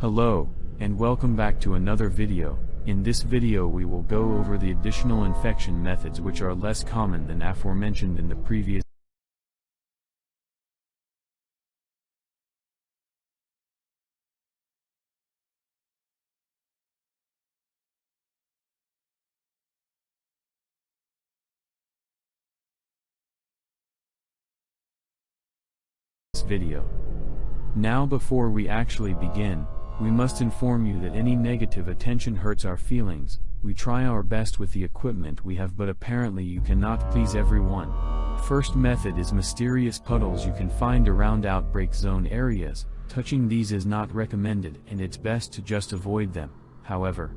Hello, and welcome back to another video. In this video we will go over the additional infection methods which are less common than aforementioned in the previous video. Now before we actually begin, we must inform you that any negative attention hurts our feelings, we try our best with the equipment we have but apparently you cannot please everyone. First method is mysterious puddles you can find around outbreak zone areas, touching these is not recommended and it's best to just avoid them, however.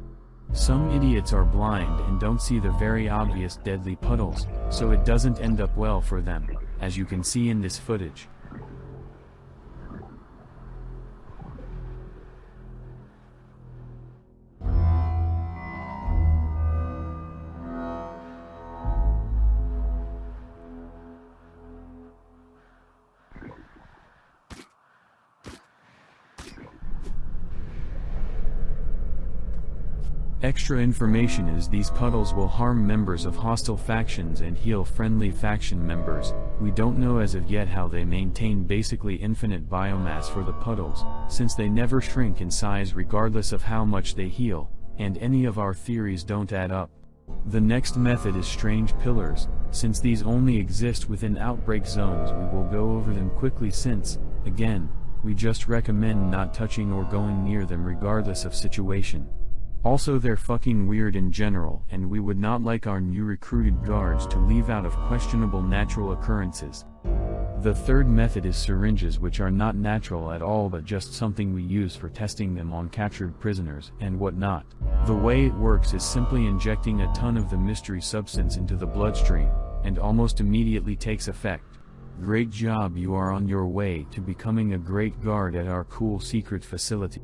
Some idiots are blind and don't see the very obvious deadly puddles, so it doesn't end up well for them, as you can see in this footage. Extra information is these puddles will harm members of hostile factions and heal friendly faction members, we don't know as of yet how they maintain basically infinite biomass for the puddles, since they never shrink in size regardless of how much they heal, and any of our theories don't add up. The next method is strange pillars, since these only exist within outbreak zones we will go over them quickly since, again, we just recommend not touching or going near them regardless of situation. Also they're fucking weird in general and we would not like our new recruited guards to leave out of questionable natural occurrences. The third method is syringes which are not natural at all but just something we use for testing them on captured prisoners and whatnot. The way it works is simply injecting a ton of the mystery substance into the bloodstream, and almost immediately takes effect. Great job you are on your way to becoming a great guard at our cool secret facility.